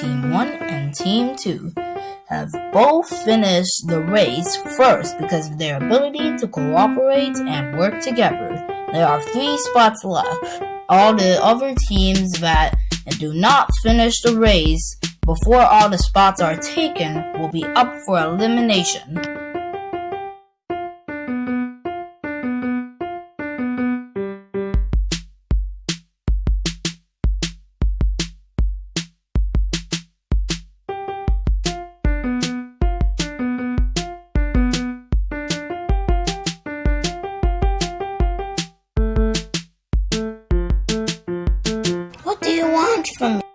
Team 1 and Team 2 have both finished the race first because of their ability to cooperate and work together. There are three spots left. All the other teams that do not finish the race before all the spots are taken will be up for elimination. You want from me?